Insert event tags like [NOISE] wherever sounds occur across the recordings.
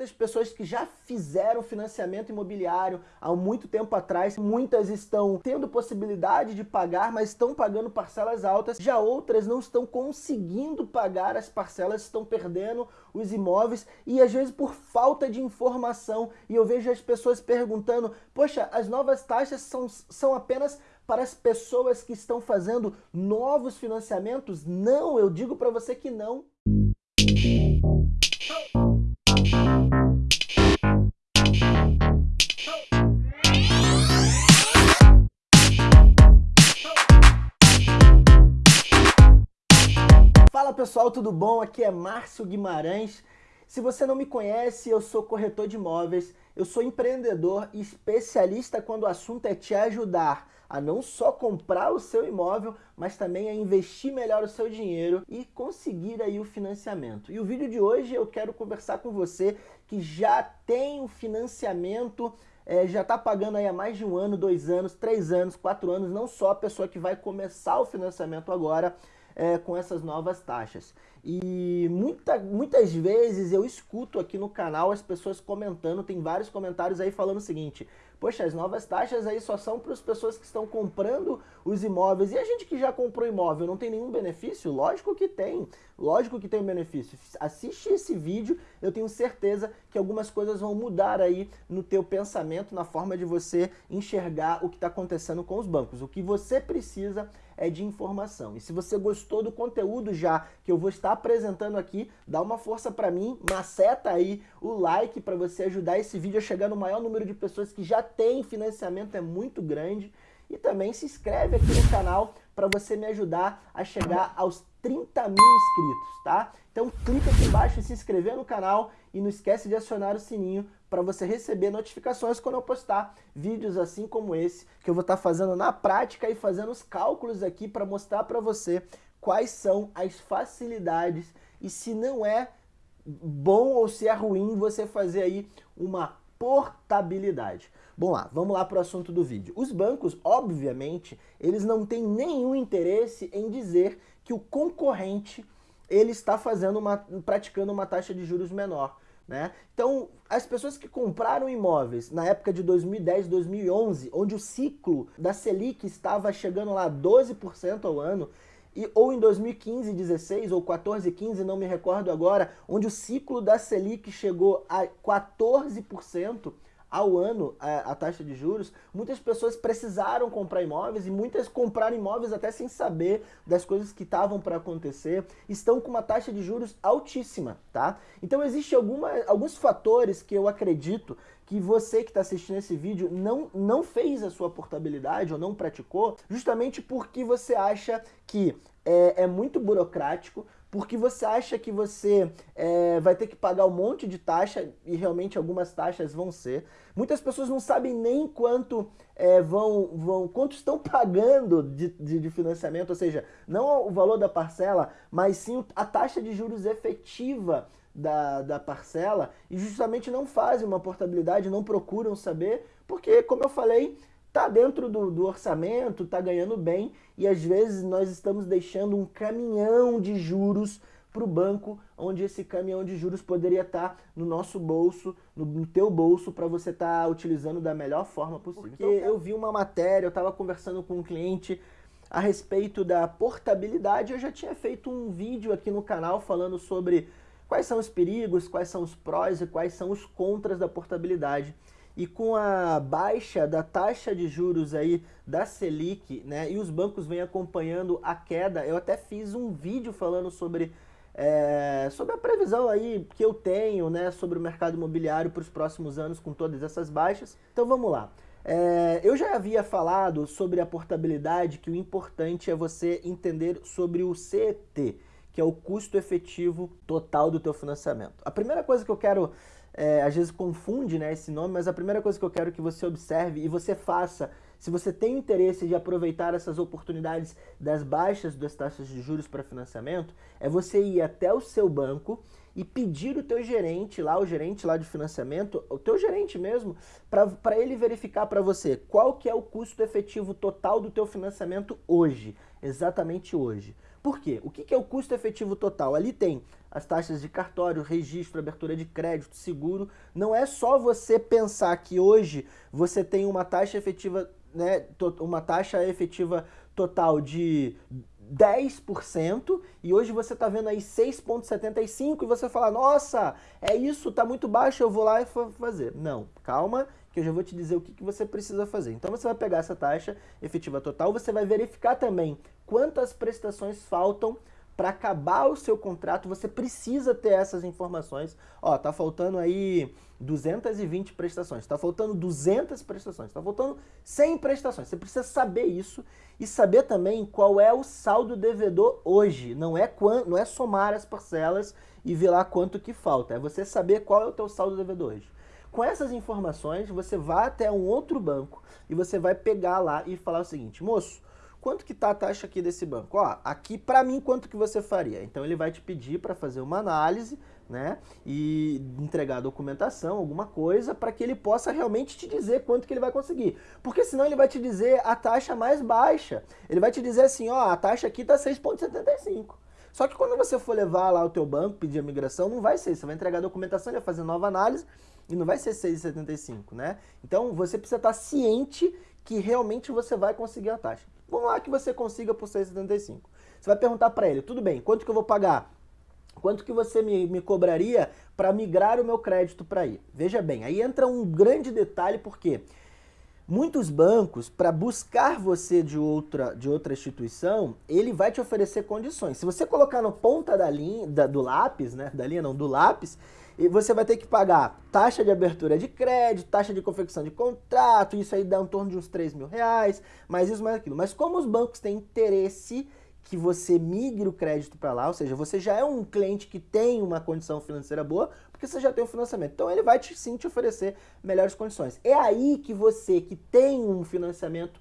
muitas pessoas que já fizeram financiamento imobiliário há muito tempo atrás, muitas estão tendo possibilidade de pagar, mas estão pagando parcelas altas, já outras não estão conseguindo pagar as parcelas, estão perdendo os imóveis e às vezes por falta de informação. E eu vejo as pessoas perguntando, poxa, as novas taxas são, são apenas para as pessoas que estão fazendo novos financiamentos? Não, eu digo para você que não. Pessoal, tudo bom? Aqui é Márcio Guimarães. Se você não me conhece, eu sou corretor de imóveis, eu sou empreendedor e especialista quando o assunto é te ajudar a não só comprar o seu imóvel, mas também a investir melhor o seu dinheiro e conseguir aí o financiamento. E o vídeo de hoje eu quero conversar com você que já tem o financiamento é, já está pagando aí há mais de um ano, dois anos, três anos, quatro anos, não só a pessoa que vai começar o financiamento agora, é, com essas novas taxas. E muita, muitas vezes eu escuto aqui no canal as pessoas comentando, tem vários comentários aí falando o seguinte, poxa, as novas taxas aí só são para as pessoas que estão comprando os imóveis. E a gente que já comprou imóvel não tem nenhum benefício? Lógico que tem, lógico que tem um benefício. Assiste esse vídeo, eu tenho certeza que algumas coisas vão mudar aí no teu pensamento, na forma de você enxergar o que está acontecendo com os bancos. O que você precisa é de informação. E se você gostou do conteúdo já que eu vou estar apresentando aqui, dá uma força para mim, maceta aí o like para você ajudar esse vídeo a chegar no maior número de pessoas que já tem financiamento, é muito grande. E também se inscreve aqui no canal para você me ajudar a chegar aos 30 mil inscritos, tá? Então clica aqui embaixo em se inscrever no canal e não esquece de acionar o sininho para você receber notificações quando eu postar vídeos assim como esse, que eu vou estar tá fazendo na prática e fazendo os cálculos aqui para mostrar para você quais são as facilidades e se não é bom ou se é ruim você fazer aí uma portabilidade. Bom lá, vamos lá para o assunto do vídeo. Os bancos, obviamente, eles não têm nenhum interesse em dizer que o concorrente ele está fazendo uma, praticando uma taxa de juros menor. Né? Então, as pessoas que compraram imóveis na época de 2010, 2011, onde o ciclo da Selic estava chegando lá 12% ao ano, e, ou em 2015, 16 ou 14, 15, não me recordo agora, onde o ciclo da Selic chegou a 14%, ao ano a, a, taxa de juros, muitas pessoas precisaram comprar imóveis e muitas compraram imóveis até sem saber das coisas que estavam para acontecer, estão com uma taxa de juros altíssima, tá? Então existe alguma, alguns fatores que eu acredito que você que está assistindo esse vídeo não, não fez a sua portabilidade ou não praticou, justamente porque você acha que é, é muito burocrático, porque você acha que você é, vai ter que pagar um monte de taxa, e realmente algumas taxas vão ser. Muitas pessoas não sabem nem quanto é, vão, vão, quanto estão [LAUGHS] pagando de, de, de, financiamento, ou seja, não o valor da parcela, mas sim a taxa de juros efetiva da, da parcela, e justamente não fazem uma portabilidade, não procuram saber, porque, como eu falei, tá dentro do, do orçamento, tá ganhando bem e às vezes nós estamos deixando um caminhão de juros para o banco, onde esse caminhão de juros poderia estar tá no nosso bolso, no, no teu bolso, para você estar tá utilizando da melhor forma possível. Porque eu vi uma matéria, eu estava conversando com um cliente a respeito da portabilidade, eu já tinha feito um vídeo aqui no canal falando sobre quais são os perigos, quais são os prós e quais são os contras da portabilidade e com a baixa da taxa de juros aí da Selic, né, e os bancos vêm acompanhando a queda, eu até fiz um vídeo falando sobre, é, sobre a previsão aí que eu tenho, né, sobre o mercado imobiliário para os próximos anos com todas essas baixas. Então vamos lá. É, eu já havia falado sobre a portabilidade, que o importante é você entender sobre o CET, que é o custo efetivo total do teu financiamento. A primeira coisa que eu quero é, às vezes confunde né, esse nome, mas a primeira coisa que eu quero que você observe e você faça, se você tem interesse de aproveitar essas oportunidades das baixas das taxas de juros para financiamento, é você ir até o seu banco e pedir o teu gerente lá, o gerente lá de financiamento, o teu gerente mesmo, para ele verificar para você qual que é o custo efetivo total do teu financiamento hoje, exatamente hoje. Por quê? O que, que é o custo efetivo total? Ali tem as taxas de cartório, registro, abertura de crédito, seguro. Não é só você pensar que hoje você tem uma taxa efetiva, né, uma taxa efetiva total de 10% e hoje você está vendo aí 6,75% e você fala, nossa, é isso, tá muito baixo, eu vou lá e vou fazer. Não, calma, que eu já vou te dizer o que, que você precisa fazer. Então você vai pegar essa taxa efetiva total, você vai verificar também quantas prestações faltam para acabar o seu contrato, você precisa ter essas informações. Ó, tá faltando aí 220 prestações, tá faltando 200 prestações, tá faltando 100 prestações. Você precisa saber isso e saber também qual é o saldo devedor hoje. Não é, não é somar as parcelas e ver lá quanto que falta, é você saber qual é o teu saldo devedor hoje. Com essas informações, você vai até um outro banco e você vai pegar lá e falar o seguinte, moço, quanto que tá a taxa aqui desse banco? Ó, aqui para mim quanto que você faria? Então ele vai te pedir para fazer uma análise, né, e entregar a documentação, alguma coisa, para que ele possa realmente te dizer quanto que ele vai conseguir. Porque senão ele vai te dizer a taxa mais baixa. Ele vai te dizer assim, ó, a taxa aqui tá 6.75. Só que quando você for levar lá o teu banco, pedir a migração, não vai ser. Você vai entregar a documentação, ele vai fazer nova análise e não vai ser 6,75, né? Então você precisa estar ciente que realmente você vai conseguir a taxa. Vamos lá que você consiga por 6,75. Você vai perguntar para ele, tudo bem, quanto que eu vou pagar? Quanto que você me, me cobraria para migrar o meu crédito para aí? Veja bem, aí entra um grande detalhe, porque muitos bancos, para buscar você de outra, de outra instituição, ele vai te oferecer condições. Se você colocar no ponta da linha, da, do lápis, né, da linha não, do lápis, e você vai ter que pagar taxa de abertura de crédito, taxa de confecção de contrato, isso aí dá em torno de uns 3 mil reais, mais isso, mais aquilo. Mas como os bancos têm interesse que você migre o crédito para lá, ou seja, você já é um cliente que tem uma condição financeira boa, porque você já tem o financiamento. Então ele vai te, sim te oferecer melhores condições. É aí que você que tem um financiamento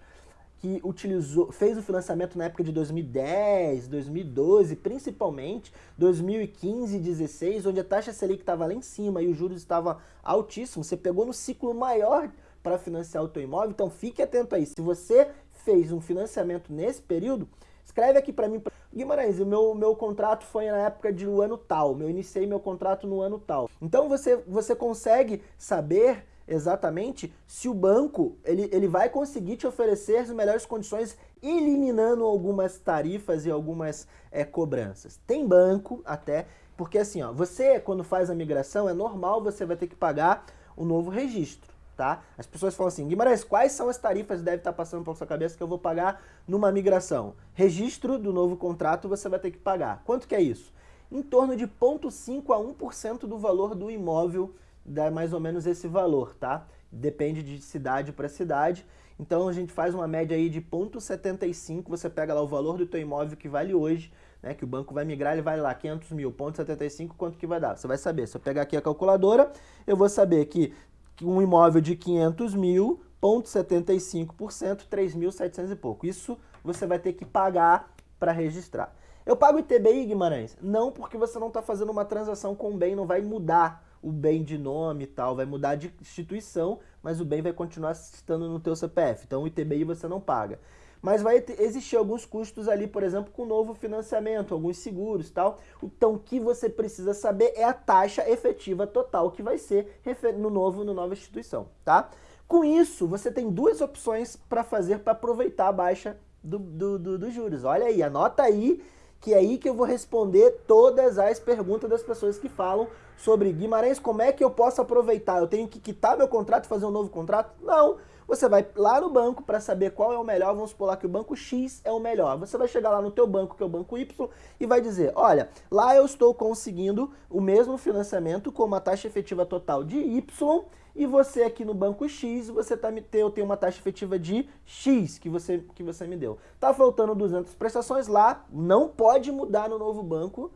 que utilizou, fez o financiamento na época de 2010, 2012, principalmente 2015 e 2016, onde a taxa Selic estava lá em cima e os juros estavam altíssimos, você pegou no ciclo maior para financiar o teu imóvel, então fique atento aí. Se você fez um financiamento nesse período, escreve aqui para mim, Guimarães, o meu, meu contrato foi na época de ano tal, eu iniciei meu contrato no ano tal. Então você, você consegue saber exatamente se o banco ele, ele vai conseguir te oferecer as melhores condições eliminando algumas tarifas e algumas é, cobranças. Tem banco até, porque assim, ó, você quando faz a migração é normal você vai ter que pagar o novo registro. Tá? As pessoas falam assim, Guimarães, quais são as tarifas que deve estar passando pela sua cabeça que eu vou pagar numa migração? Registro do novo contrato você vai ter que pagar. Quanto que é isso? Em torno de 0,5 a 1% do valor do imóvel dá mais ou menos esse valor, tá? Depende de cidade para cidade. Então a gente faz uma média aí de 0,75, você pega lá o valor do teu imóvel que vale hoje, né, que o banco vai migrar, ele vai lá 500 mil, 0,75, quanto que vai dar? Você vai saber, se eu pegar aqui a calculadora, eu vou saber que um imóvel de 500 mil, 0,75%, 3.700 e pouco. Isso você vai ter que pagar para registrar. Eu pago ITBI, Guimarães? Não, porque você não está fazendo uma transação com o bem, não vai mudar o bem de nome e tal, vai mudar de instituição, mas o bem vai continuar estando no teu CPF. Então o ITBI você não paga. Mas vai existir alguns custos ali, por exemplo, com novo financiamento, alguns seguros e tal. Então o que você precisa saber é a taxa efetiva total que vai ser no novo, no nova instituição, tá? Com isso, você tem duas opções para fazer para aproveitar a baixa do, do, do, dos juros. Olha aí, anota aí que é aí que eu vou responder todas as perguntas das pessoas que falam sobre Guimarães, como é que eu posso aproveitar? Eu tenho que quitar meu contrato e fazer um novo contrato? Não. Você vai lá no banco para saber qual é o melhor, vamos supor lá que o banco X é o melhor. Você vai chegar lá no teu banco, que é o banco Y, e vai dizer, olha, lá eu estou conseguindo o mesmo financiamento com uma taxa efetiva total de Y, e você aqui no banco X, você tá me eu tenho uma taxa efetiva de X que você, que você me deu. Tá faltando 200 prestações lá, não pode mudar no novo banco,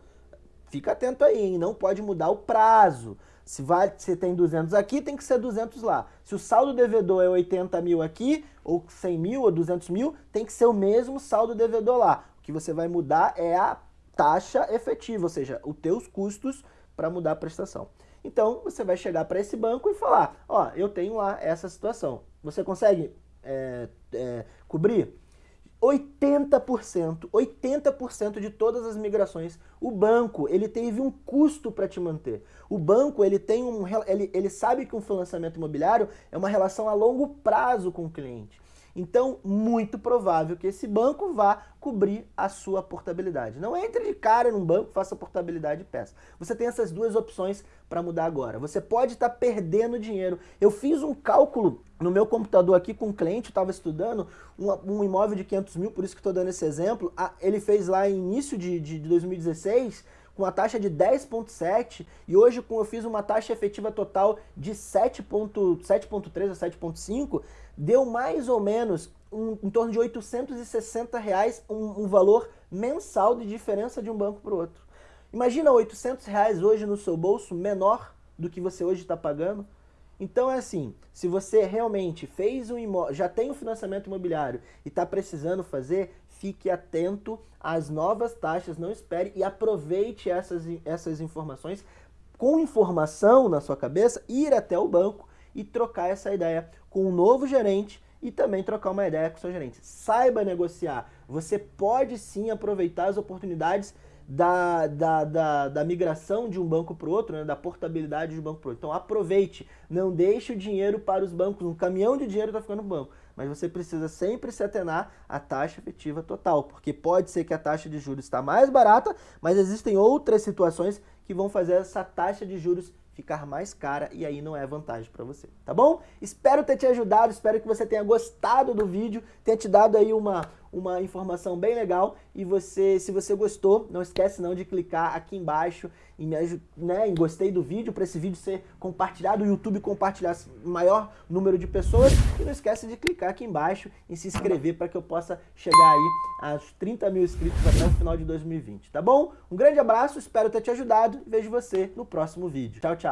fica atento aí, hein? não pode mudar o prazo. Se vai, se tem 200 aqui, tem que ser 200 lá. Se o saldo devedor é 80 mil aqui, ou 100 mil, ou 200 mil, tem que ser o mesmo saldo devedor lá. O que você vai mudar é a taxa efetiva, ou seja, os teus custos para mudar a prestação. Então, você vai chegar para esse banco e falar, ó, eu tenho lá essa situação. Você consegue é, é, cobrir? 80%, 80% de todas as migrações, o banco, ele teve um custo para te manter. O banco, ele tem um ele, ele sabe que um financiamento imobiliário é uma relação a longo prazo com o cliente. Então, muito provável que esse banco vá cobrir a sua portabilidade. Não entre de cara num banco, faça portabilidade e peça. Você tem essas duas opções para mudar agora. Você pode estar tá perdendo dinheiro. Eu fiz um cálculo no meu computador aqui com um cliente, estava estudando um, um, imóvel de 500 mil, por isso que estou dando esse exemplo. ele fez lá em início de, de 2016 com a taxa de 10,7 e hoje com eu fiz uma taxa efetiva total de 7,3 a 7,5, deu mais ou menos um, em torno de 860 reais um, um valor mensal de diferença de um banco para o outro. Imagina 800 reais hoje no seu bolso menor do que você hoje está pagando. Então é assim, se você realmente fez um imóvel, já tem um financiamento imobiliário e está precisando fazer, fique atento às novas taxas, não espere e aproveite essas, essas informações com informação na sua cabeça, ir até o banco e trocar essa ideia com um novo gerente e também trocar uma ideia com o seu gerente. Saiba negociar. Você pode sim aproveitar as oportunidades da, da, da, da migração de um banco para o outro, né, da portabilidade de um banco para o outro. Então aproveite, não deixe o dinheiro para os bancos, um caminhão de dinheiro está ficando no banco, mas você precisa sempre se atenar à taxa efetiva total, porque pode ser que a taxa de juros está mais barata, mas existem outras situações que vão fazer essa taxa de juros ficar mais cara e aí não é vantagem para você, tá bom? Espero ter te ajudado, espero que você tenha gostado do vídeo, tenha te dado aí uma, uma informação bem legal e você, se você gostou, não esquece não de clicar aqui embaixo em, né, em gostei do vídeo, para esse vídeo ser compartilhado, o YouTube compartilhar maior número de pessoas e não esquece de clicar aqui embaixo e se inscrever para que eu possa chegar aí aos 30 mil inscritos até o final de 2020, tá bom? Um grande abraço, espero ter te ajudado vejo você no próximo vídeo. Tchau, tchau!